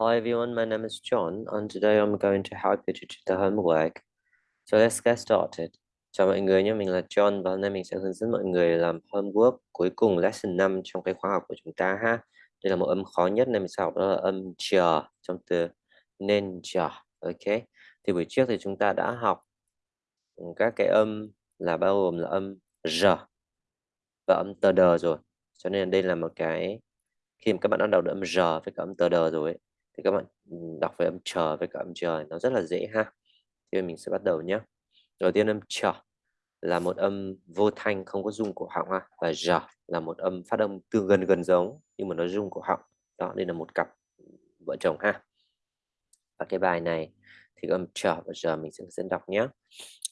Hi everyone, my name is John and today I'm going to help you to do the homework. So let's get started. Chào mọi người nhé, mình là John và hôm nay mình sẽ hướng dẫn mọi người làm homework cuối cùng lesson 5 trong cái khóa học của chúng ta ha. Đây là một âm khó nhất nên mình sẽ học đó là âm chờ trong từ nên chờ. Ok. Thì buổi trước thì chúng ta đã học các cái âm là bao gồm là âm r và âm tờ đờ rồi. Cho nên đây là một cái khi mà các bạn đã đọc được âm r với cả âm tờ đờ rồi ấy, thì các bạn đọc với âm chờ với cả âm chờ nó rất là dễ ha. Thì mình sẽ bắt đầu nhé đầu tiên âm chờ là một âm vô thanh không có rung cổ họng ha, và giờ là một âm phát âm tương gần gần giống, nhưng mà nó rung cổ họng. Đó, đây là một cặp vợ chồng ha. Và cái bài này thì âm chờ và giờ mình sẽ dẫn đọc nhé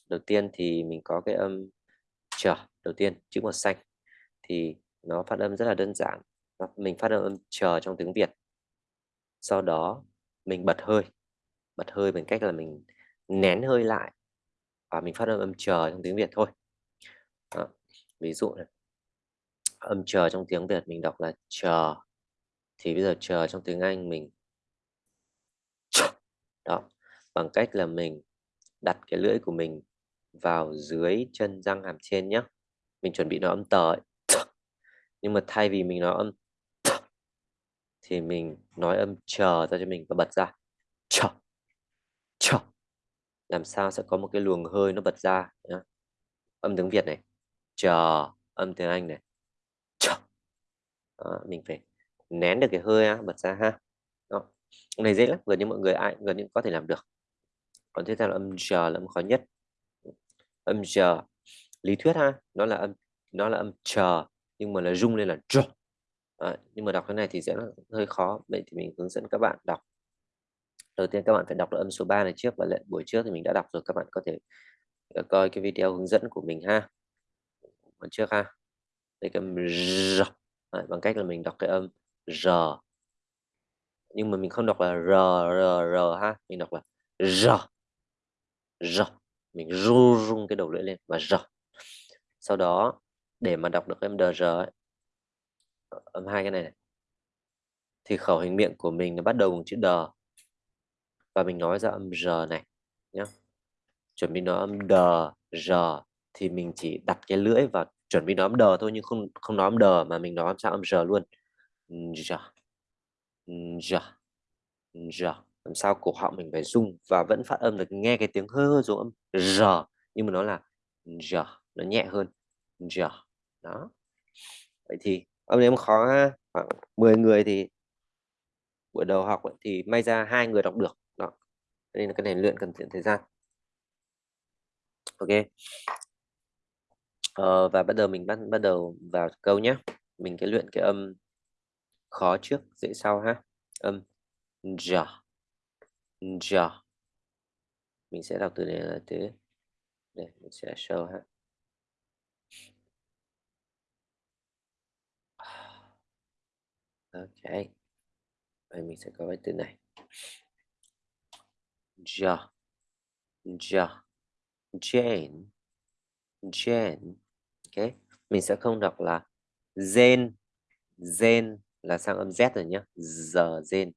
đầu tiên thì mình có cái âm chờ đầu tiên, chữ màu xanh. Thì nó phát âm rất là đơn giản. Mình phát âm âm chờ trong tiếng Việt sau đó mình bật hơi bật hơi bằng cách là mình nén hơi lại và mình phát âm âm chờ trong tiếng Việt thôi. Đó. ví dụ này. Âm chờ trong tiếng Việt mình đọc là chờ. Thì bây giờ chờ trong tiếng Anh mình đó, bằng cách là mình đặt cái lưỡi của mình vào dưới chân răng hàm trên nhé mình chuẩn bị nó âm tờ ấy. nhưng mà thay vì mình nói âm thì mình nói âm chờ ra cho mình và bật ra. Chờ chờ. Làm sao sẽ có một cái luồng hơi nó bật ra nhá. âm tiếng Việt này chờ âm tiếng Anh này. Chờ. Đó, mình phải nén được cái hơi á, bật ra ha. Đó. Này dễ lắm gần như mọi người ai gần như có thể làm được. Còn tiếp theo là âm chờ là âm khó nhất. Âm chờ lý thuyết ha nó là âm nó là âm chờ nhưng mà là rung lên là chờ à, nhưng mà đọc cái này thì sẽ hơi khó. Vậy thì mình hướng dẫn các bạn đọc. Đầu tiên các bạn phải đọc được âm số 3 này trước và lệ buổi trước thì mình đã đọc rồi. Các bạn có thể ờ, coi cái video hướng dẫn của mình ha. Buổi trước ha. Đây cái r à, bằng cách là mình đọc cái âm r. Nhưng mà mình không đọc là r r r ha. Mình đọc là r. R. Mình ru rung cái đầu lưỡi lên và r. Sau đó để mà đọc được âm r ấy, âm hai cái này, này. Thì khẩu hình miệng của mình nó bắt đầu bằng chữ đờ và mình nói ra âm r này nhé chuẩn bị nói âm đờ r thì mình chỉ đặt cái lưỡi và chuẩn bị nói âm đờ thôi nhưng không không nói âm đờ mà mình nói sao âm r luôn. R. R. R. Làm sao cổ họng mình phải rung và vẫn phát âm được nghe cái tiếng hơi hơi giống âm r nhưng mà nó là r nó nhẹ hơn r. Đó. Vậy thì âm này khó ha khoảng 10 người thì buổi đầu học thì may ra hai người đọc được đó. Nên là cái này luyện cần thời gian. Ok. Ờ, và bắt đầu mình bắt bắt đầu vào câu nhé. Mình cái luyện cái âm khó trước dễ sau ha. Âm ja ja mình sẽ đọc từ này là từ đây mình sẽ show ha. Ok Vậy mình sẽ có cái từ này. Ja ja Jane. Jane. Ok. Mình sẽ không đọc là Zen Zen là sang âm Z rồi nhé giờ Zen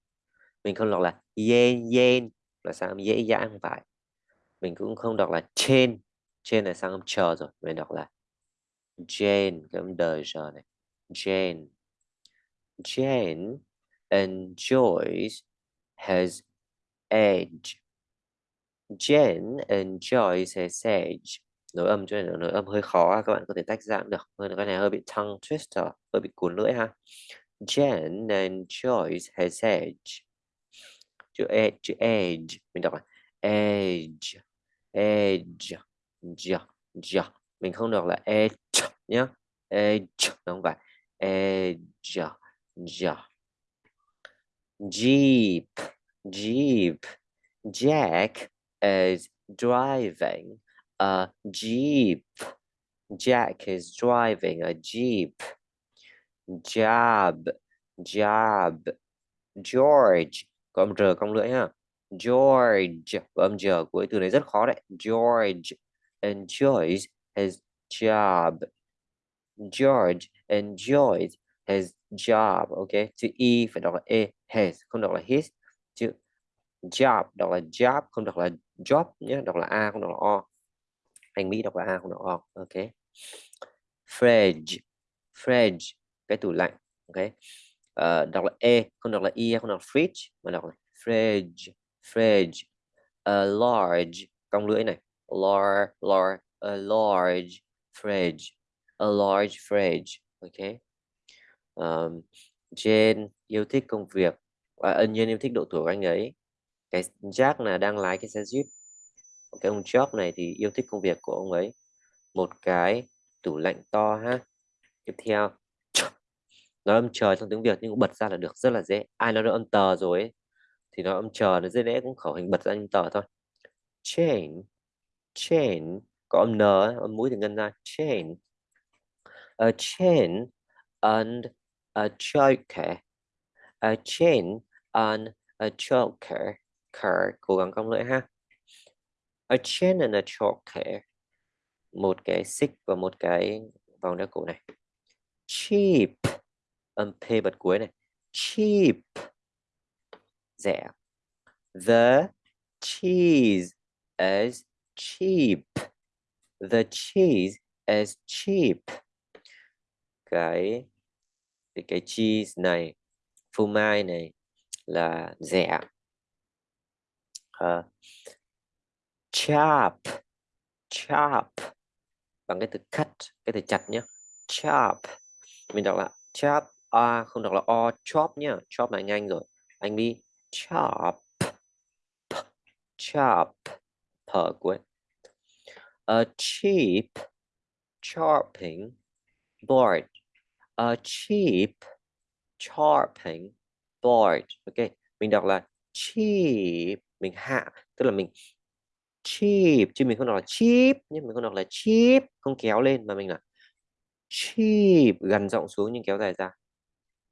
mình không đọc là yen yen là sang âm dễ dãi, không phải. Mình cũng không đọc là trên trên là sang âm chờ rồi. Mình đọc là Jane cái âm đời giờ này. Jane. Jane enjoys his age. Jane enjoys his age. Nối âm cho nên nối âm hơi khó các bạn có thể tách ra được. Cái này hơi bị tongue twister, hơi bị cuốn lưỡi ha. Jane enjoys his age. Chữ age, chữ age mình đọc là age, age, j, j. Mình không đọc là age nhé. Age, không phải age, j. Jeep, Jeep. Jack is driving a Jeep. Jack is driving a Jeep. Job, job. George, có âm r cong lưỡi ha. George, có âm giờ cuối từ này rất khó đấy. George enjoys his job. George enjoys his job. Ok, chữ y phải đọc là e his không đọc là his chữ job đọc là job không đọc là job nhé đọc là a không đọc là o anh Mỹ đọc là a không đọc o ok fridge fridge cái tủ lạnh ok uh, đọc là e không đọc là e không đọc là fridge mà đọc là fridge fridge a large cong lưỡi này large large a large fridge a large fridge ok um, Jane yêu thích công việc và ân nhân yêu thích độ tuổi của anh ấy. Cái Jack là đang lái cái xe Jeep. Cái ông Job này thì yêu thích công việc của ông ấy. Một cái tủ lạnh to ha. Tiếp theo. Nói âm trời trong tiếng Việt nhưng cũng bật ra là được rất là dễ. Ai nói được âm tờ rồi ấy, thì nói âm chờ nó dễ dễ cũng khẩu hình bật ra âm tờ thôi. Chain chain có âm n âm mũi thì ngân ra. Chain a chain and a choker a chain and a choker car cố gắng cong lưỡi ha. A chain and a choker một cái xích và một cái vòng đeo cổ này. Cheap. Âm p bật cuối này. Cheap. Rẻ. The cheese is cheap. The cheese is cheap. Cái cái, cái cheese này phô mai này là rẻ. Uh, chop chop bằng cái từ cắt cái từ chặt nhé chop mình đọc là chop a không đọc là o chop nhá. Chop là nhanh rồi. Anh đi chop chop thở cuối. A cheap chopping board a cheap chopping board. Ok, mình đọc là cheap, mình hạ, tức là mình cheap, chứ mình không đọc là cheap nhưng mình không đọc là cheap, không kéo lên, mà mình là cheap gần giọng xuống nhưng kéo dài ra.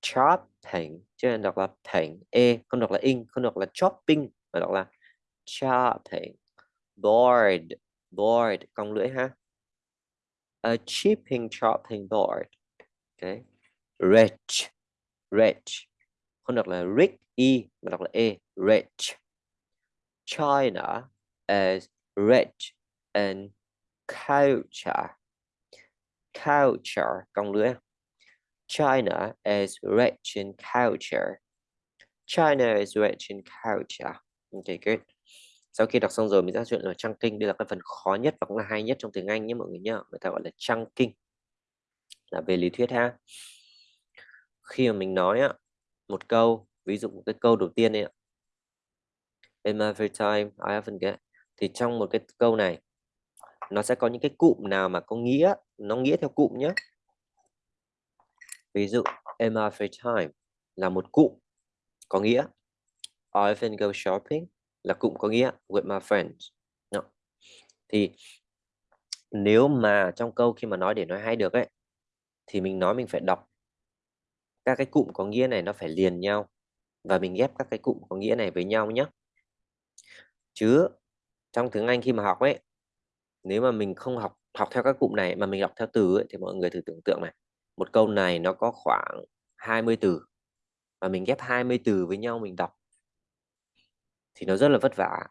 Chopping, chứ nên đọc là thành e không đọc là in, không đọc là chopping, mà đọc là chopping board board cong lưỡi ha. A chipping chopping board okay rich rich không đọc là rich e mà đọc là e. Rich China is rich in culture. Culture cong lưỡi China is rich in culture. China is rich in culture. Okay good. Sau khi đọc xong rồi mình sẽ chuyện là trang kinh. Đây là cái phần khó nhất và cũng là hay nhất trong tiếng Anh nhé, mọi người nhá người ta gọi là trang kinh là về lý thuyết ha. Khi mà mình nói á, một câu ví dụ cái câu đầu tiên này ạ. In my free time I often get thì trong một cái câu này nó sẽ có những cái cụm nào mà có nghĩa nó nghĩa theo cụm nhé ví dụ in my free time là một cụm có nghĩa. I often go shopping là cụm có nghĩa with my friends. No. thì nếu mà trong câu khi mà nói để nói hay được ấy thì mình nói mình phải đọc. Các cái cụm có nghĩa này nó phải liền nhau và mình ghép các cái cụm có nghĩa này với nhau nhé chứ trong tiếng Anh khi mà học ấy nếu mà mình không học học theo các cụm này mà mình đọc theo từ ấy, thì mọi người thử tưởng tượng này một câu này nó có khoảng 20 từ và mình ghép 20 từ với nhau mình đọc thì nó rất là vất vả.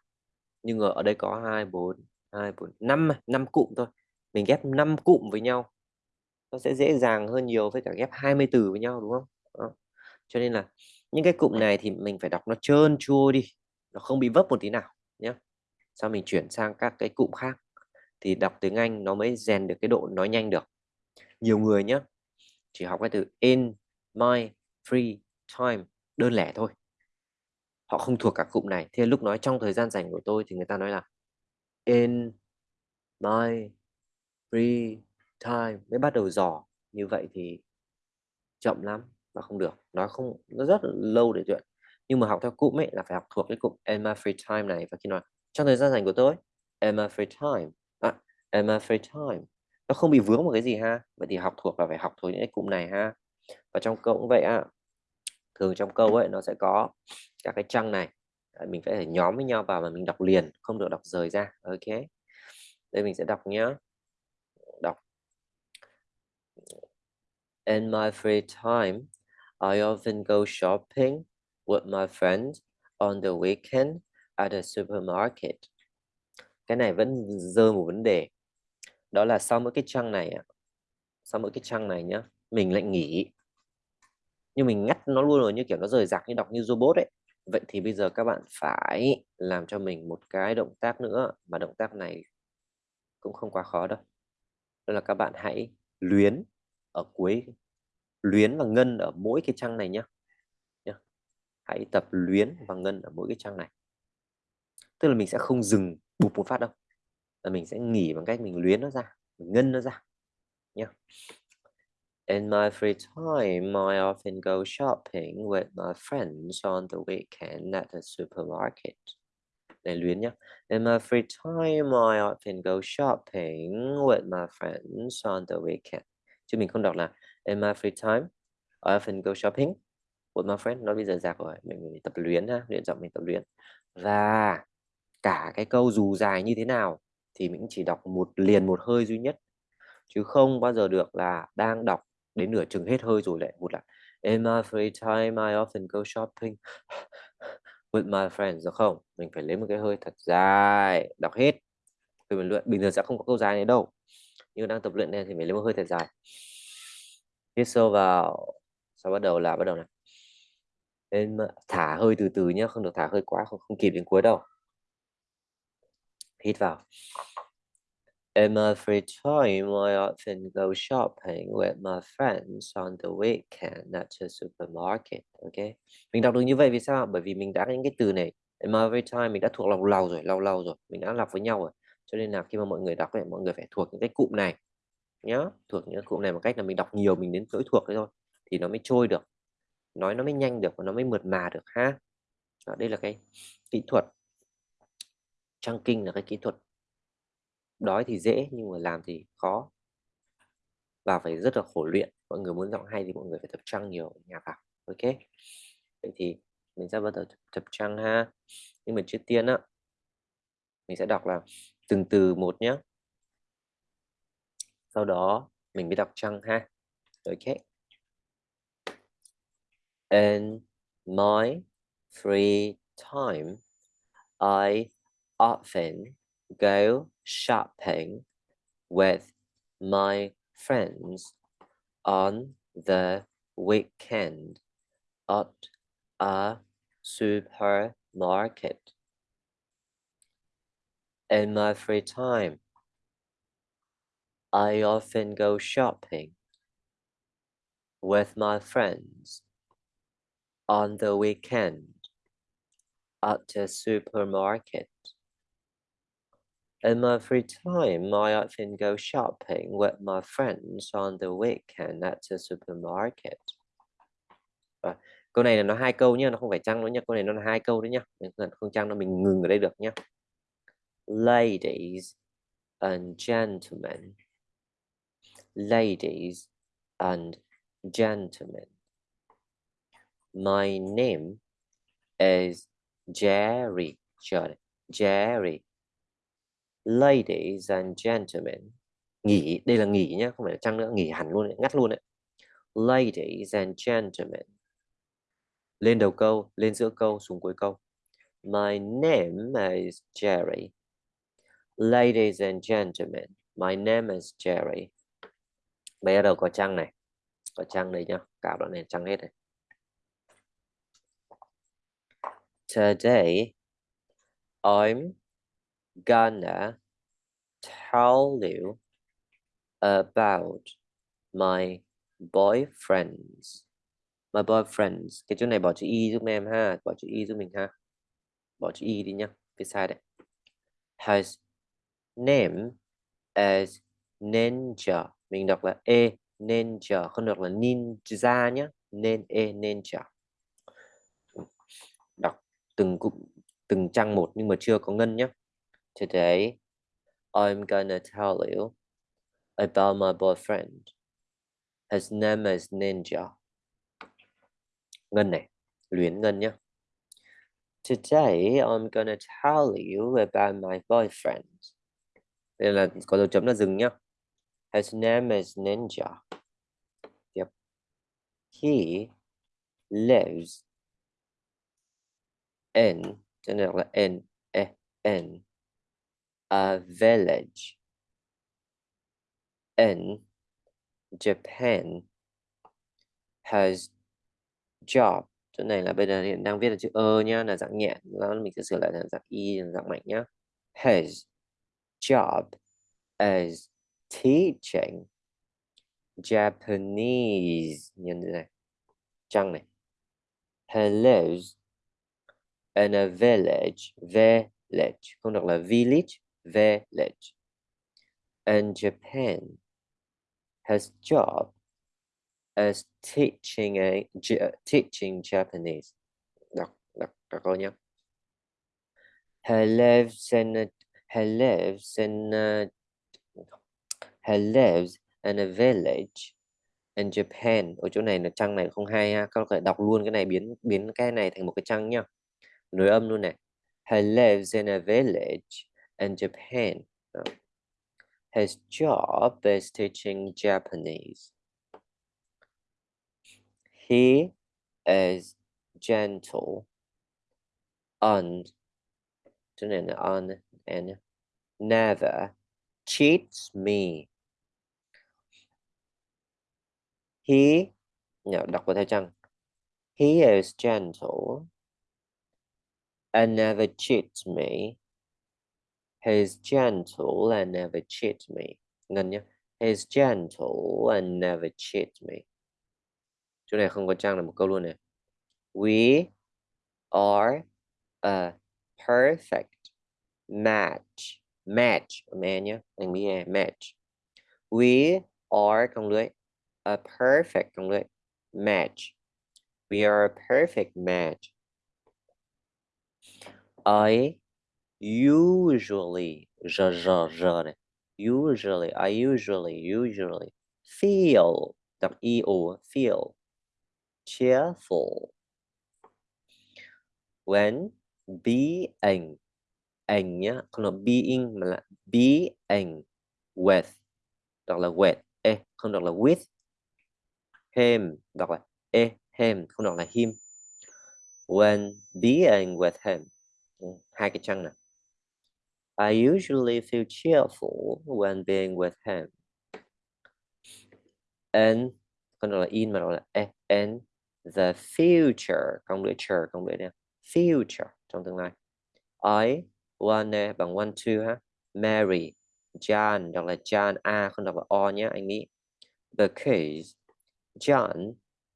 Nhưng ở đây có 2 4 2 4 5 5 cụm thôi. Mình ghép 5 cụm với nhau nó sẽ dễ dàng hơn nhiều với cả ghép 20 từ với nhau, đúng không? Đó. cho nên là những cái cụm này thì mình phải đọc nó trơn chua đi, nó không bị vấp một tí nào nhé sau mình chuyển sang các cái cụm khác thì đọc tiếng Anh nó mới rèn được cái độ nói nhanh được. Nhiều người nhé chỉ học cái từ in my free time đơn lẻ thôi. Họ không thuộc cả cụm này. Thì lúc nói trong thời gian rảnh của tôi thì người ta nói là in my free time mới bắt đầu dò. Như vậy thì chậm lắm và không được. Nói không nó rất là lâu để luyện. Nhưng mà học theo cụm ấy là phải học thuộc cái cụm in my free time này và khi nói trong thời gian rảnh của tôi in my free time à, in my free time nó không bị vướng một cái gì ha? Vậy thì học thuộc là phải học thuộc những cái cụm này ha? Và trong câu cũng vậy ạ thường trong câu ấy nó sẽ có các cái trang này. Mình phải nhóm với nhau vào mà mình đọc liền không được đọc rời ra. Ok. Đây mình sẽ đọc nhé đọc in my free time I often go shopping with my friends on the weekend at a supermarket. Cái này vẫn dơ một vấn đề. Đó là sau mỗi cái trang này sau mỗi cái trang này nhá, mình lại nghỉ. Nhưng mình ngắt nó luôn rồi như kiểu nó rời rạc như đọc như robot ấy. Vậy thì bây giờ các bạn phải làm cho mình một cái động tác nữa mà động tác này cũng không quá khó đâu. Đó là các bạn hãy luyến ở cuối luyến và ngân ở mỗi cái trang này nhé hãy tập luyến và ngân ở mỗi cái trang này tức là mình sẽ không dừng bụp một phát đâu là mình sẽ nghỉ bằng cách mình luyến nó ra mình ngân nó ra nhé In my free time, I often go shopping with my friends on the weekend at the supermarket. Này luyến nhé. In my free time, I often go shopping with my friends on the weekend. Chứ mình không đọc là In my free time, I often go shopping with my friend. Nó bây giờ giặc rồi, mình, mình tập luyện ha, luyện giọng mình tập luyện. Và cả cái câu dù dài như thế nào thì mình chỉ đọc một liền một hơi duy nhất. Chứ không bao giờ được là đang đọc đến nửa chừng hết hơi rồi lại một lại In my free time, I often go shopping with my friends được không? Mình phải lấy một cái hơi thật dài, đọc hết. từ mình luyện bình thường sẽ không có câu dài này đâu. Nhưng đang tập luyện này thì phải lấy một hơi thật dài hít sâu vào sau bắt đầu là bắt đầu này nên thả hơi từ từ nhé không được thả hơi quá không, không kịp đến cuối đâu hít vào In my uh, free time, I often go shopping with my friends on the weekend at the supermarket. Ok, mình đọc được như vậy vì sao? Bởi vì mình đã những cái từ này in my uh, free time mình đã thuộc lòng lâu rồi, lâu lâu rồi, mình đã đọc với nhau rồi. Cho nên là khi mà mọi người đọc ấy, mọi người phải thuộc những cái cụm này nhá. Thuộc những cụm này một cách là mình đọc nhiều mình đến nỗi thuộc đấy thôi thì nó mới trôi được. Nói nó mới nhanh được và nó mới mượt mà được ha. Đó, đây là cái kỹ thuật. Trang kinh là cái kỹ thuật. Đói thì dễ nhưng mà làm thì khó. Và phải rất là khổ luyện. Mọi người muốn giọng hay thì mọi người phải tập trăng nhiều nhà vào ok. Vậy thì mình sẽ bắt đầu tập trăng ha. Nhưng mà trước tiên á mình sẽ đọc là từng từ một nhé sau đó mình mới đọc trăng ha? Ok. In my free time I often go shopping with my friends on the weekend at a supermarket. In my free time, I often go shopping with my friends on the weekend at the supermarket. In my free time, I often go shopping with my friends on the weekend at the supermarket. À, câu này là nó hai câu nhé, nó không phải trăng nữa nhé. Câu này nó là hai câu đấy nhé. Không trăng nó mình ngừng ở đây được nhé. Ladies and gentlemen, ladies and gentlemen. My name is Jerry. Jerry. Ladies and gentlemen. Nghỉ, đây là nghỉ nhé, không phải là trăng nữa, nghỉ hẳn luôn, ngắt luôn đấy. Ladies and gentlemen. Lên đầu câu, lên giữa câu, xuống cuối câu. My name is Jerry. Ladies and gentlemen, my name is Jerry. bây giờ đầu có trăng này. Có trăng đây nhá. Cả đoạn này trăng hết này today I'm gonna tell you about my boyfriends. My boyfriends. Cái chỗ này bỏ chữ y giúp em ha. Bỏ chữ y giúp mình ha. Bỏ chữ y đi nhá. Cái sai đấy Has name as ninja. Mình đọc là e ninja, không được là ninja nhé nên e ninja. Đọc từng cụm từng trang một nhưng mà chưa có ngân nhé today, I'm gonna tell you about my boyfriend. His name is ninja. Ngân này, luyến ngân nhé Today, I'm gonna tell you about my boyfriend. Đây là có dấu chấm là dừng nhá. His name is Ninja. Yep. He lives in cho nên là in e in a village in Japan has job chỗ này là bây giờ hiện đang viết là chữ ơ nhá, là dạng nhẹ đó mình sẽ sửa lại thành dạng y dạng mạnh nhá has job as teaching Japanese thế này này he lives in a village village không đọc là village village in Japan has job as teaching a uh, teaching Japanese. Đọc đọc. He lives in a, he lives in a, he lives in a village in Japan. Ở chỗ này là trang này không hay ha. Các bạn đọc luôn cái này biến biến cái này thành một cái trang nhá. Nối âm luôn này. He lives in a village in Japan. His job is teaching Japanese. He is gentle and on and never cheats me. He no, đọc vào theo. He is gentle and never cheats me. He is gentle and never cheats me. Ngân nhé. He is gentle and never cheats me. chỗ này không có trang là một câu luôn này we are a perfect match. Match mẹ nhé anh match. We are công lưới a perfect công lưới match. We are a perfect match. I usually usually I usually usually feel đọc e o feel cheerful. When being ảnh nhá, không là being mà là being with. Đọc là with, e, không đọc là with. Him, đọc là e, him, không đọc là him. When being with him. Ừ, hai cái chăng nè. I usually feel cheerful when being with him. And không đọc là in mà đọc là e, and the future không lưỡi chờ không lưỡi nè future trong tương lai I One, bằng one two ha. Mary, John đọc là John A không đọc là O nhé anh nghĩ. Because John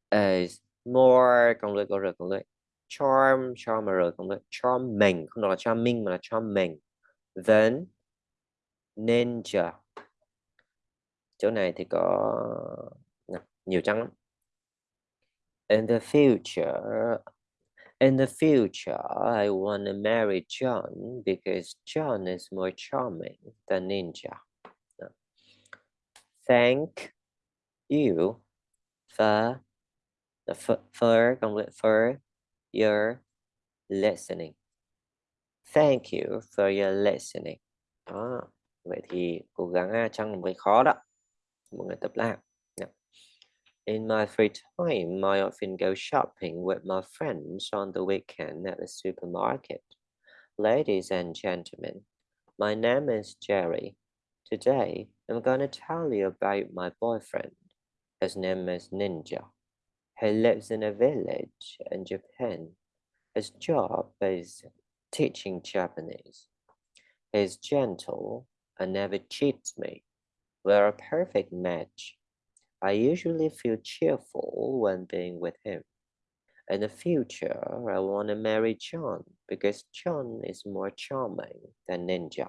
is more công lưỡi có r công lưỡi. Charm charm r công lưỡi. Charming không đọc là charming mà là charming then ninja. Chỗ này thì có nhiều trắng lắm. In the future in the future I want to marry John because John is more charming than Ninja. Thank you for for for, for your listening. Thank you for your listening. Đó. Vậy thì cố gắng một cái khó đó. Mọi người tập làm. In my free time, I often go shopping with my friends on the weekend at the supermarket. Ladies and gentlemen, my name is Jerry. Today, I'm going to tell you about my boyfriend. His name is Ninja. He lives in a village in Japan. His job is teaching Japanese. He's gentle and never cheats me. We're a perfect match. I usually feel cheerful when being with him. In the future, I want to marry John because John is more charming than Ninja.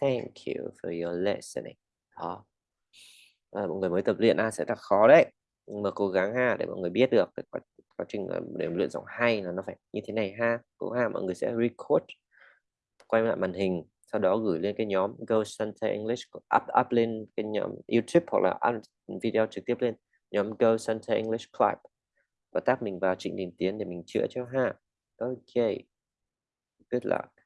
Thank you for your listening. Đó. À, mọi người mới tập luyện à, sẽ thật khó đấy. Nhưng mà cố gắng ha để mọi người biết được quá, quá trình để luyện giọng hay là nó phải như thế này ha. Cố ha mọi người sẽ record quay lại màn hình sau đó gửi lên cái nhóm Go Santa English, up up lên cái nhóm YouTube hoặc là up video trực tiếp lên nhóm Go Santa English Club và tác mình vào Trịnh Đình Tiến để mình chữa cho ha. Ok. Good luck.